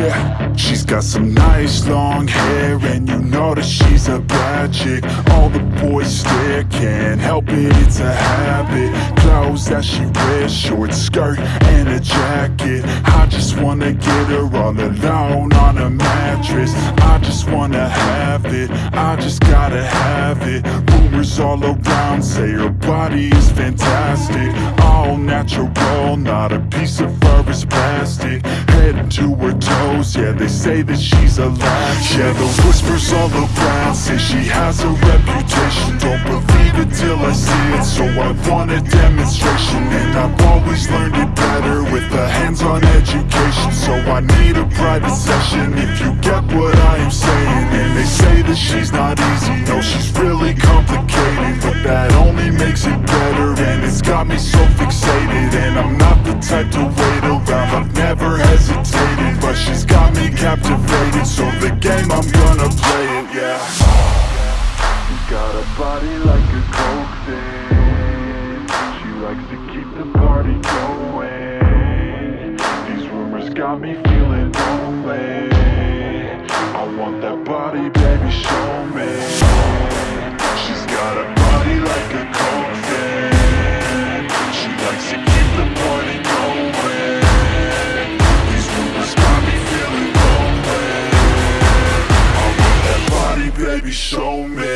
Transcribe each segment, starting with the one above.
Yeah, she's got some nice long hair And you know that she's a bad chick. All the boys stare, can't help it, it's a habit. Clothes that she wears, short skirt and a jacket. I just wanna get her all alone on a mattress. I just wanna have it, I just gotta have it. Rumors all around say her body is fantastic All natural, not a piece of fur is plastic. Head to her toes, yeah they say that she's a latch. Yeah the whispers all around say she has a reputation. Don't believe it till I see it, so I want a demonstration. And I've always learned it better with a hands-on education. So I need a private session if you get what I am saying. And they say that she's not easy, no she's really complicated But that only makes it better it's got me so fixated And I'm not the type to wait around, I've never hesitated But she's got me captivated, so the game I'm gonna play it, yeah. She Got a body like a coke thing She likes to keep the party going. These rumors got me show me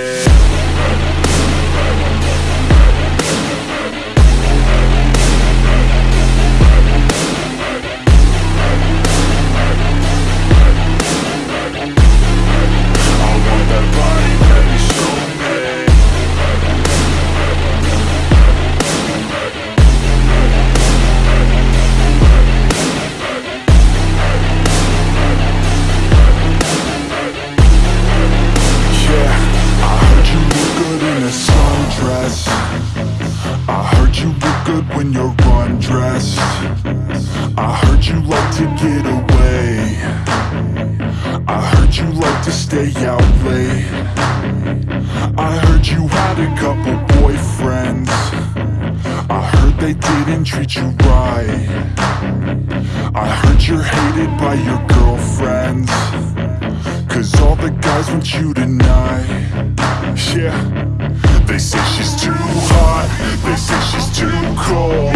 to stay out late. I heard you had a couple boyfriends. I heard they didn't treat you right. I heard you're hated by your girlfriends. Cause all the guys want you tonight. Yeah. They say she's too hot. They say she's too cold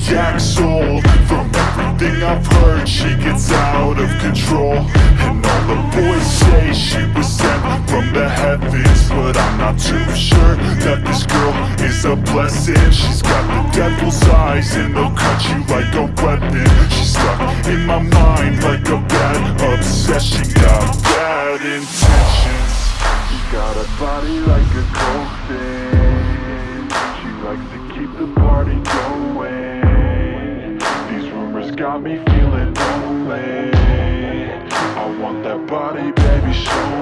she acts old From everything I've heard. She gets out of control. And all the boys say she was sent from the heavens. But I'm not too sure That this girl is a blessing. She's got the devil's eyes And they'll cut you like a weapon. She's stuck in my mind like a bad obsession. Got bad intentions. She got a body like a coke got me feeling lonely. I want that body, baby, show